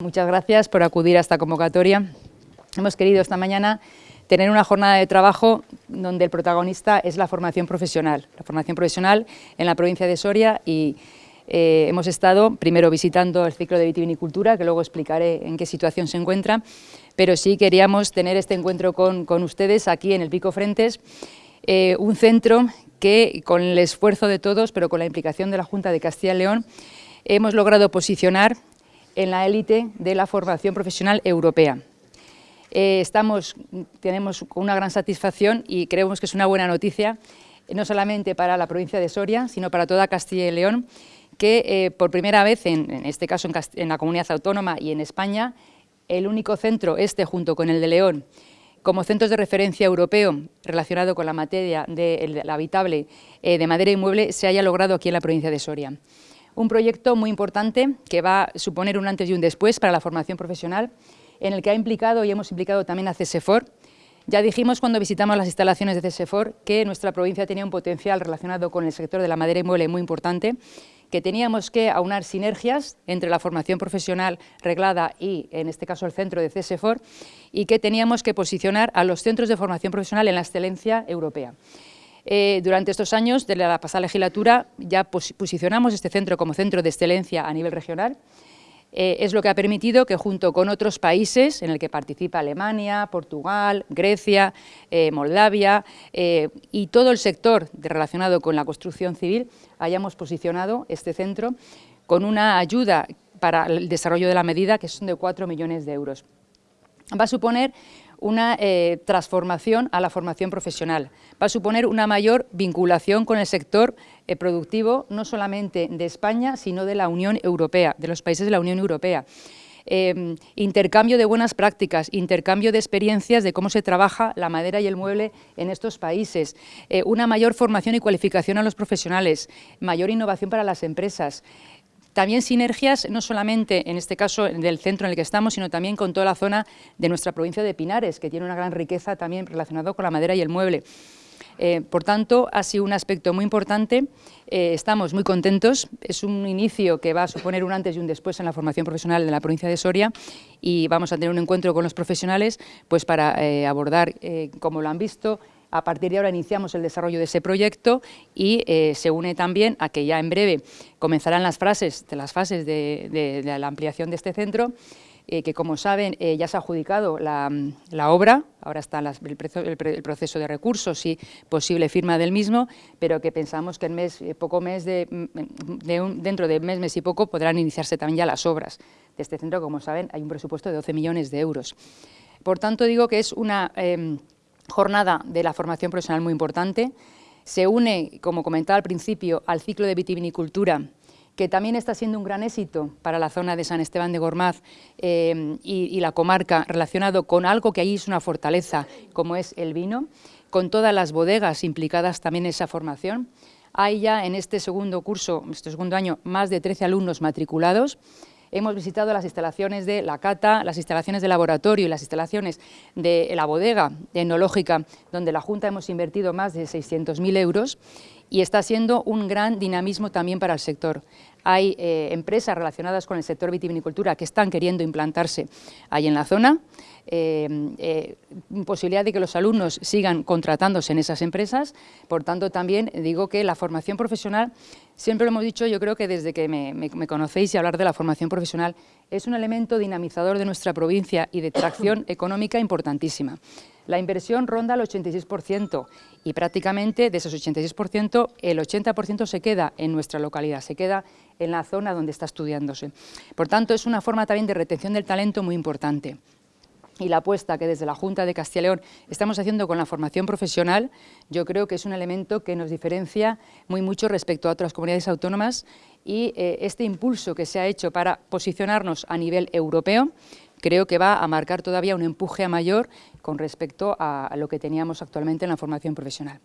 Muchas gracias por acudir a esta convocatoria. Hemos querido esta mañana tener una jornada de trabajo donde el protagonista es la formación profesional, la formación profesional en la provincia de Soria y eh, hemos estado primero visitando el ciclo de vitivinicultura, que luego explicaré en qué situación se encuentra, pero sí queríamos tener este encuentro con, ustedes aquí en el Pico Frentes, eh, un centro que con el esfuerzo de todos, pero con la implicación de la Junta de Castilla y León, hemos logrado posicionar en la élite de la formación profesional europea. Eh, estamos, tenemos una gran satisfacción y creemos que es una buena noticia, no solamente para la provincia de Soria, sino para toda Castilla y León, que eh, por primera vez, en, este caso en, la comunidad autónoma y en España, el único centro, este junto con el de León, como centros de referencia europeo relacionado con la materia del habitable eh, de madera y mueble, se haya logrado aquí en la provincia de Soria. Un proyecto muy importante que va a suponer un antes y un después para la formación profesional, en el que ha implicado y hemos implicado también a CESEFOR. Ya dijimos cuando visitamos las instalaciones de CESEFOR que nuestra provincia tenía un potencial relacionado con el sector de la madera y mueble muy importante, que teníamos que aunar sinergias entre la formación profesional reglada y, en este caso, el centro de CESEFOR, y que teníamos que posicionar a los centros de formación profesional en la excelencia europea. Eh, durante estos años de la pasada legislatura ya posicionamos este centro como centro de excelencia a nivel regional, eh, es lo que ha permitido que junto con otros países, en el que participa Alemania, Portugal, Grecia, eh, Moldavia eh, y todo el sector relacionado con la construcción civil, hayamos posicionado este centro con una ayuda para el desarrollo de la medida que son de 4 millones de euros. Va a suponer una eh, transformación a la formación profesional. Va a suponer una mayor vinculación con el sector eh, productivo, no solamente de España, sino de la Unión Europea, de los países de la Unión Europea. Em, intercambio de buenas prácticas, intercambio de experiencias de cómo se trabaja la madera y el mueble en estos países, eh, una mayor formación y cualificación a los profesionales, mayor innovación para las empresas, también sinergias, no solamente en este caso del centro en el que estamos, sino también con toda la zona de nuestra provincia de Pinares, que tiene una gran riqueza también relacionada con la madera y el mueble. Eh, por tanto, ha sido un aspecto muy importante, eh, estamos muy contentos, es un inicio que va a suponer un antes y un después en la formación profesional de la provincia de Soria y vamos a tener un encuentro con los profesionales pues para eh, abordar, como lo han visto, a partir de ahora iniciamos el desarrollo de ese proyecto y eh, se une también a que ya en breve comenzarán las, fases de, las fases de, la ampliación de este centro, eh, que como saben eh, ya se ha adjudicado la, obra, ahora está el, proceso de recursos y posible firma del mismo, pero que pensamos que en mes, poco mes de, dentro de mes, mes y poco podrán iniciarse también ya las obras de este centro, como saben hay un presupuesto de 12 millones de euros. Por tanto digo que es una em, jornada de la formación profesional muy importante. Se une, como comentaba al principio, al ciclo de vitivinicultura, que también está siendo un gran éxito para la zona de San Esteban de Gormaz eh, y, la comarca, relacionado con algo que ahí es una fortaleza, como es el vino, con todas las bodegas implicadas también en esa formación. Hay ya en este segundo curso, este segundo año, más de 13 alumnos matriculados, hemos visitado las instalaciones de la cata, las instalaciones de laboratorio y las instalaciones de la bodega etnológica, donde la Junta hemos invertido más de 600.000 euros y está siendo un gran dinamismo también para el sector. Hay eh, empresas relacionadas con el sector vitivinicultura que están queriendo implantarse ahí en la zona, eh, eh, posibilidad de que los alumnos sigan contratándose en esas empresas, por tanto también digo que la formación profesional, siempre lo hemos dicho, yo creo que desde que me, me conocéis y hablar de la formación profesional, es un elemento dinamizador de nuestra provincia y de tracción económica importantísima. La inversión ronda el 86% y prácticamente de esos 86% el 80% se queda en nuestra localidad, se queda en la zona donde está estudiándose. Por tanto, es una forma también de retención del talento muy importante y la apuesta que desde la Junta de Castilla y León estamos haciendo con la formación profesional, yo creo que es un elemento que nos diferencia muy mucho respecto a otras comunidades autónomas y eh, este impulso que se ha hecho para posicionarnos a nivel europeo creo que va a marcar todavía un empuje a mayor con respecto a lo que teníamos actualmente en la formación profesional.